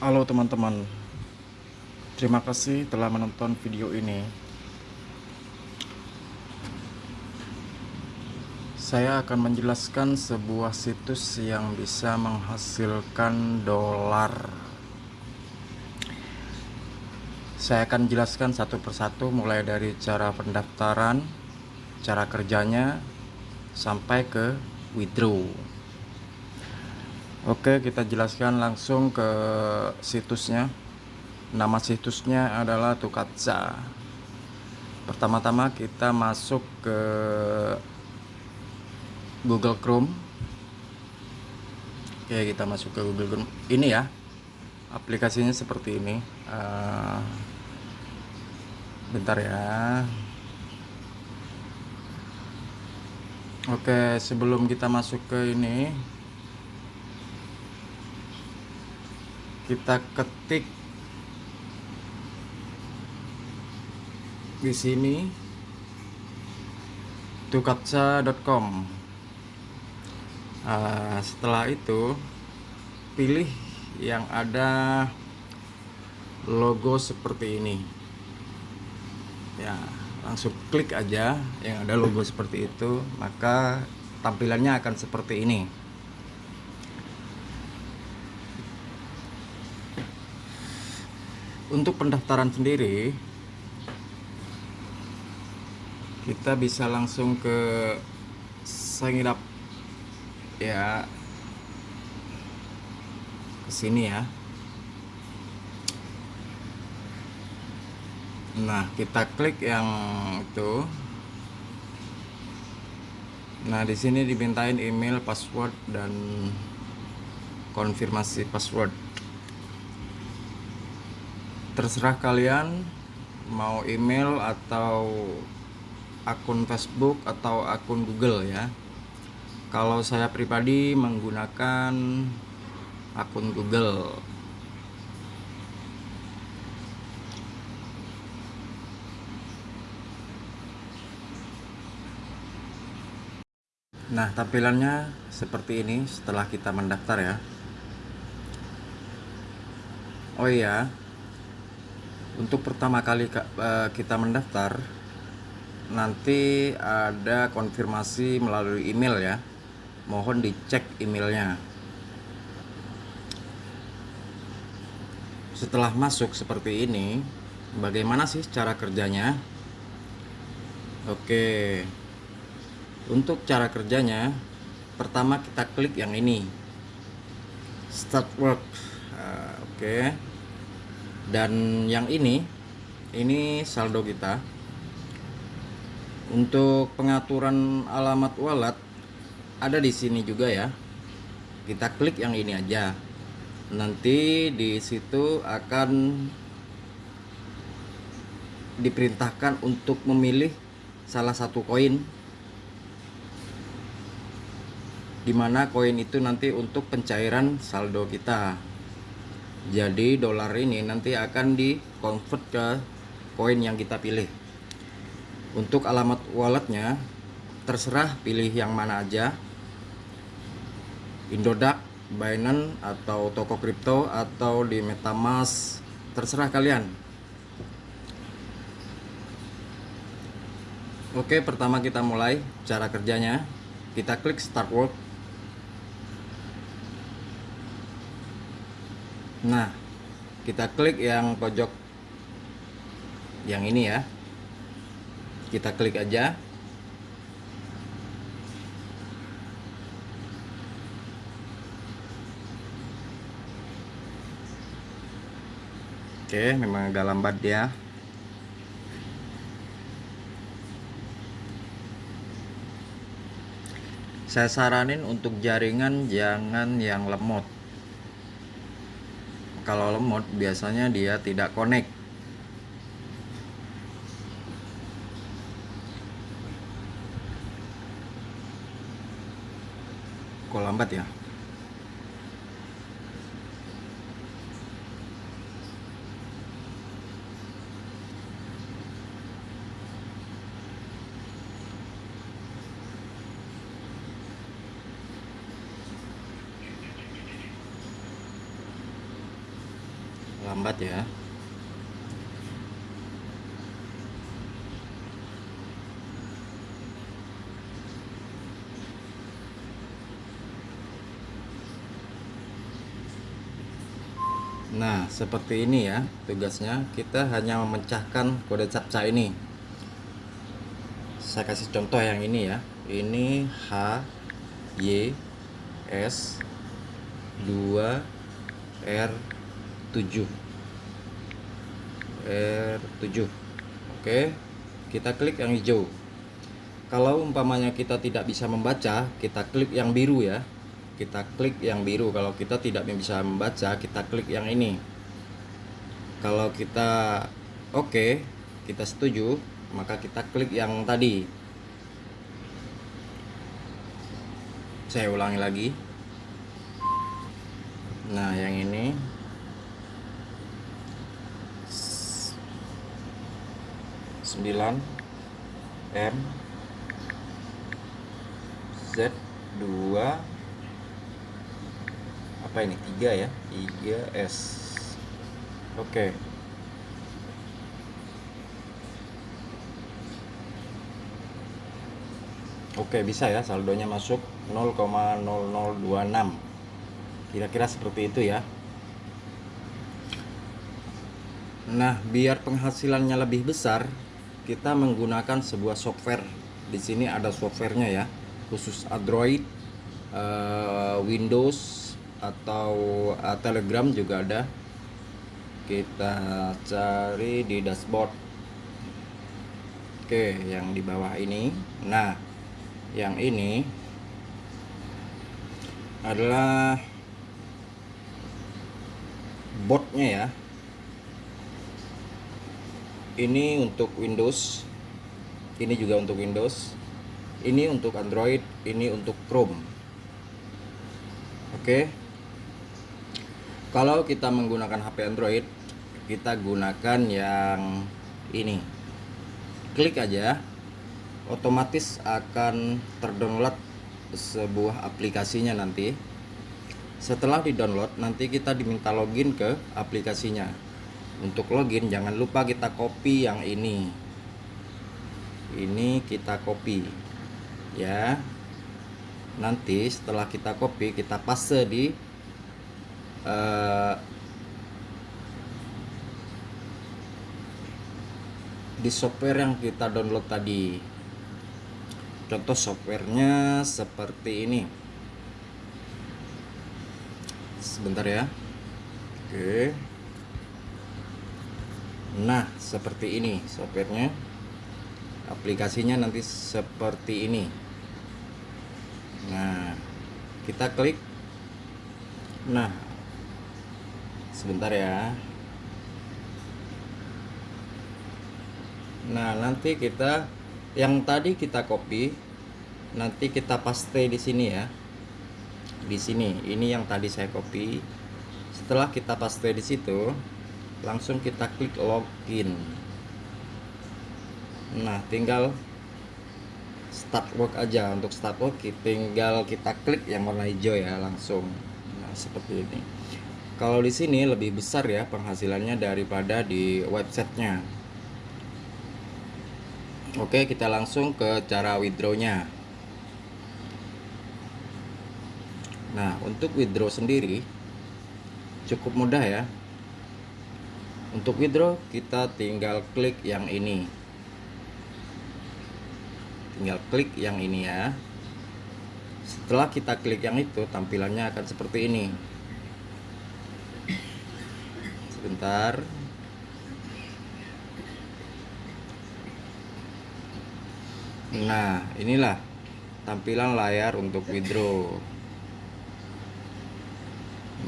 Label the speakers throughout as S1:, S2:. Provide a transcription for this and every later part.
S1: Halo teman-teman. Terima kasih telah menonton video ini. Saya akan menjelaskan sebuah situs yang bisa menghasilkan dolar. Saya akan jelaskan satu persatu mulai dari cara pendaftaran Cara kerjanya Sampai ke withdraw Oke kita jelaskan langsung ke situsnya. Nama situsnya adalah Tukatsa Pertama-tama kita masuk ke Google Chrome. Oke kita masuk ke Google Chrome. Ini ya Aplikasinya seperti ini. Uh, Bentar ya. Oke sebelum kita masuk ke ini kita ketik di sini tukatsa.com uh, setelah itu pilih yang ada logo seperti ini. Ya langsung klik aja yang ada logo seperti itu maka tampilannya akan seperti ini untuk pendaftaran sendiri kita bisa langsung ke sign up. Ya. Ke sini ya. Nah kita klik yang itu. Nah di sini dimintain email password dan konfirmasi password terserah kalian mau email atau akun Facebook atau akun Google ya. Kalau saya pribadi menggunakan akun Google. Nah tampilannya seperti ini setelah kita mendaftar ya. Oh iya untuk pertama kali eh, kita mendaftar nanti ada konfirmasi melalui email ya. Mohon dicek emailnya. Setelah masuk seperti ini bagaimana sih cara kerjanya? Oke. Untuk cara kerjanya pertama kita klik yang ini. Start work. Uh, oke dan yang ini ini saldo kita. Untuk pengaturan alamat wallet ada di sini juga ya. Kita klik yang ini aja. Nanti di situ akan diperintahkan untuk memilih salah satu koin. Di mana koin itu nanti untuk pencairan saldo kita jadi dolar ini nanti akan di convert ke koin yang kita pilih. Untuk alamat walletnya terserah pilih yang mana aja. Indodax, Binance atau toko kripto atau di Metamask terserah kalian. Oke pertama kita mulai cara kerjanya. Kita klik start work nah kita klik yang pojok yang ini ya. Kita klik aja. Oke memang agak lambat dia saya saranin untuk jaringan jangan yang lemot kalau lemot biasanya dia tidak connect. Kok lambat ya lambat ya Nah, seperti ini ya tugasnya. Kita hanya memecahkan kode captcha ini. Saya kasih contoh yang ini ya. Ini H Y S 2 R 7 R 7 Oke kita klik yang hijau. Kalau umpamanya kita tidak bisa membaca kita klik yang biru ya. Kita klik yang biru. Kalau kita tidak bisa membaca kita klik yang ini. Kalau kita oke kita setuju maka kita klik yang tadi. Saya ulangi lagi. Nah yang ini sembilan M Z dua apa ini? tiga ya? tiga S. Oke. Oke bisa ya saldonya masuk 0,0026 kira-kira seperti itu ya. Nah biar penghasilannya lebih besar kita menggunakan sebuah software. Di sini ada softwarenya ya khusus Android uh, Windows atau uh, Telegram juga ada. Kita cari di dashboard. Oke yang di bawah ini. Nah yang ini adalah botnya ya ini untuk Windows. Ini juga untuk Windows. Ini untuk Android. Ini untuk Chrome. Oke? Kalau kita menggunakan HP Android kita gunakan yang ini. Klik aja. Otomatis akan terdownload sebuah aplikasinya nanti. Setelah di download nanti kita diminta login ke aplikasinya untuk login jangan lupa kita copy yang ini. Ini kita copy ya. Nanti setelah kita copy kita paste di uh, di software yang kita download tadi. Contoh softwarenya seperti ini. Sebentar ya. Oke nah seperti ini softwarenya aplikasinya nanti seperti ini. Nah kita klik. Nah sebentar ya. Nah nanti kita yang tadi kita copy nanti kita paste di sini ya. Di sini ini yang tadi saya copy. Setelah kita paste di situ langsung kita klik login nah tinggal start work aja untuk start work tinggal kita klik yang warna hijau ya langsung nah seperti ini kalau di sini lebih besar ya penghasilannya daripada di websitenya. Oke, kita langsung ke cara withdrawnya. Nah, untuk withdraw sendiri cukup mudah ya. Untuk withdraw kita tinggal klik yang ini. Tinggal klik yang ini ya. Setelah kita klik yang itu, tampilannya akan seperti ini sebentar nah inilah tampilan layar untuk withdraw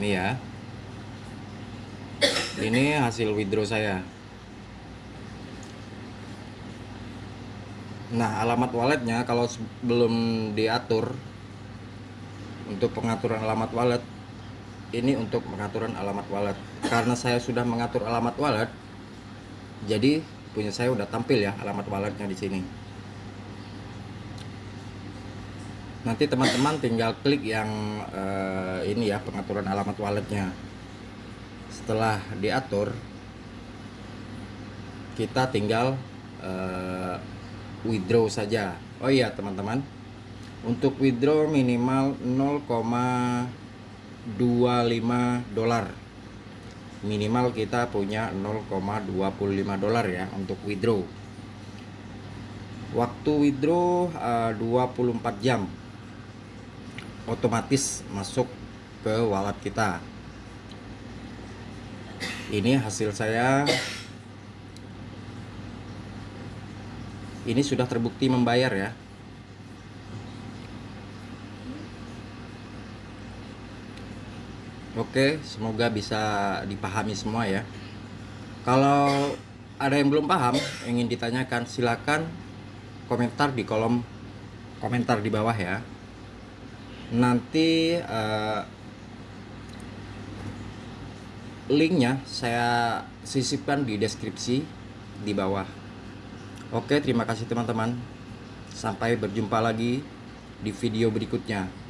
S1: ini ya ini hasil withdraw saya. Nah alamat walletnya kalau belum diatur untuk pengaturan alamat wallet ini untuk pengaturan alamat wallet. Karena saya sudah mengatur alamat wallet jadi punya saya udah tampil ya alamat walletnya di sini. Nanti teman-teman tinggal klik yang uh, ini ya pengaturan alamat walletnya setelah diatur kita tinggal uh, withdraw saja. Oh iya teman-teman. Untuk withdraw minimal 0,25 dolar. Minimal kita punya 0,25 dolar ya untuk withdraw. Waktu withdraw uh, 24 jam otomatis masuk ke wallet kita ini hasil saya ini sudah terbukti membayar ya Oke, semoga bisa dipahami semua ya. Kalau ada yang belum paham, ingin ditanyakan, silakan komentar di kolom komentar di bawah ya. Nanti uh, linknya saya sisipkan di deskripsi di bawah. Oke terima kasih teman-teman. Sampai berjumpa lagi di video berikutnya